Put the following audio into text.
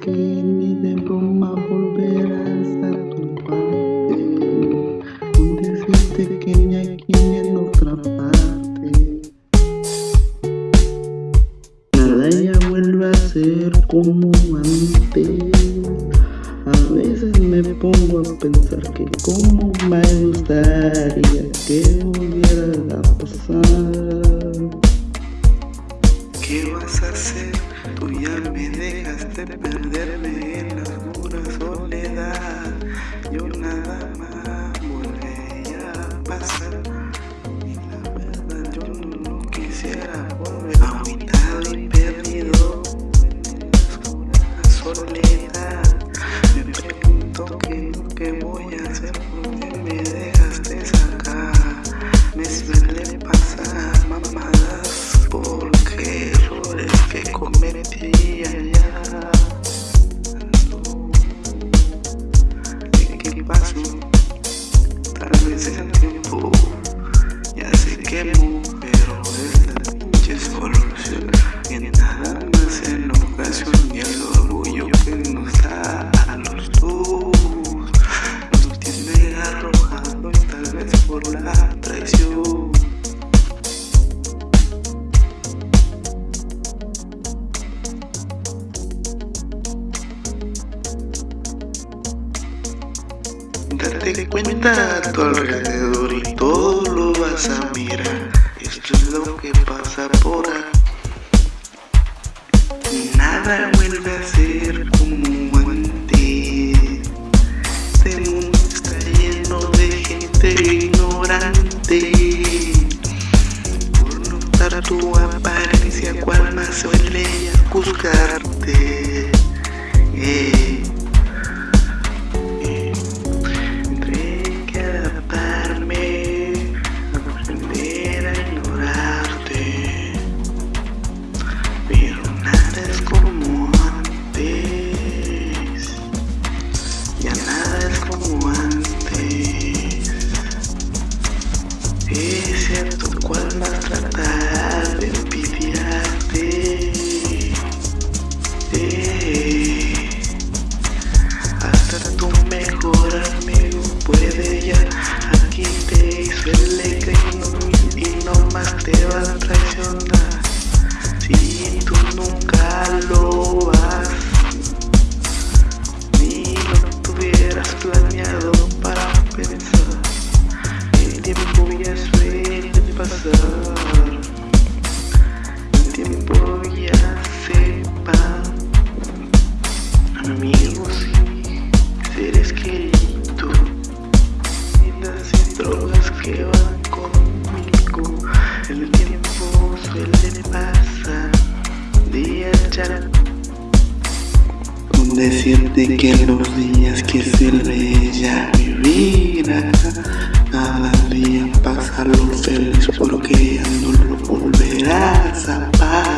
que ni de broma volverás a toparte con decirte que ni aquí en otra parte. Nada ya vuelve a ser como antes. A veces me pongo a pensar que como me gustaría que volviera a pasar dejaste perderme en la ya Date cuenta a tu alrededor y todo lo vas a mirar. Esto es lo que pasa por aquí. Nada vuelve a ser como antes. Este mundo está lleno de gente ignorante. Por notar tu apariencia, cual más suele juzgarte. Eh. Cierto cuál vas a tratar de. Eh. Hasta tu mejor amigo puede ya Aquí te hizo el lequeño y no más te va a traicionar ya. Con decirte que los días que sirve ya mi vida, cada día pasarlo feliz porque ya no lo volverás a pasar.